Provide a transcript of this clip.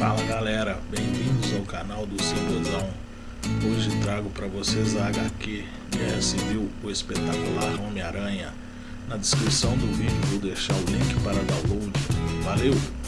Fala galera, bem-vindos ao canal do Cibozão. Hoje trago para vocês a HQ Guerra Civil, é, o espetacular Homem-Aranha. Na descrição do vídeo vou deixar o link para download. Valeu!